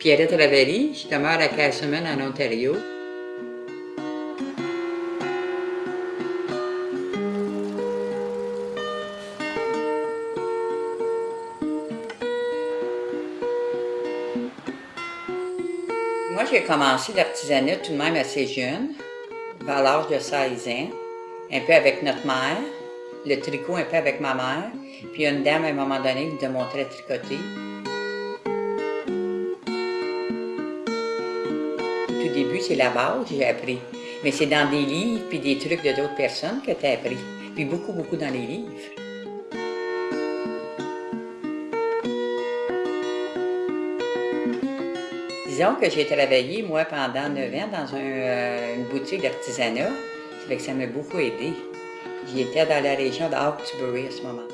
Pierrette Ravelli, je demeure à Castlemaine, en Ontario. Moi, j'ai commencé l'artisanat tout de même assez jeune, vers l'âge de 16 ans, un peu avec notre mère, le tricot un peu avec ma mère, puis une dame à un moment donné qui nous montrait tricoter. Tout début, c'est la base que j'ai appris. Mais c'est dans des livres puis des trucs de d'autres personnes que tu as appris. Puis beaucoup, beaucoup dans les livres. Disons que j'ai travaillé, moi, pendant 9 ans dans euh, une boutique d'artisanat. Ça fait que ça m'a beaucoup aidé. J'étais dans la région de à ce moment.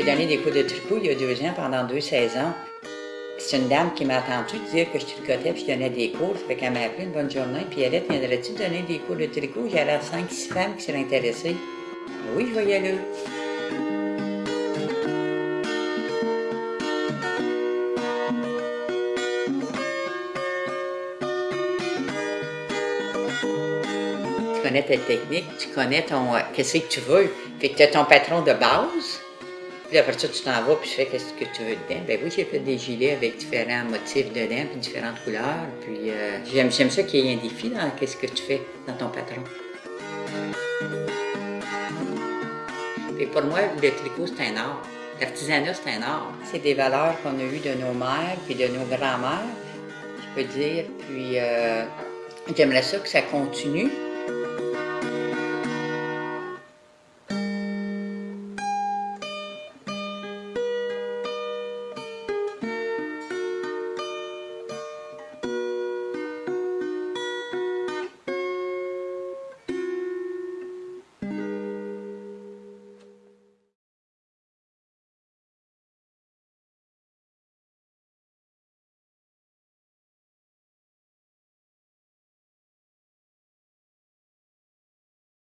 J'ai donné des cours de tricot il y a deux ans, pendant deux saisons. C'est une dame qui m'a entendu dire que je tricotais puis je donnais des cours. Ça fait qu'elle m'a appelé une bonne journée. Puis elle dit Viendrais-tu donner des cours de tricot? J'avais cinq, six femmes qui seraient intéressées. Oui, je vais y. Tu connais ta technique, tu connais ton. qu'est-ce que tu veux? Fait que tu as ton patron de base. Puis après ça, tu t'en vas puis tu fais qu'est-ce que tu veux dedans. Ben oui, j'ai fait des gilets avec différents motifs dedans, puis différentes couleurs. Puis euh, j'aime, ça qu'il y ait un défi dans qu'est-ce que tu fais dans ton patron. Et pour moi, le tricot, c'est un art. L'artisanat, c'est un art. C'est des valeurs qu'on a eues de nos mères puis de nos grands-mères, je peux dire. Puis euh, j'aimerais ça que ça continue.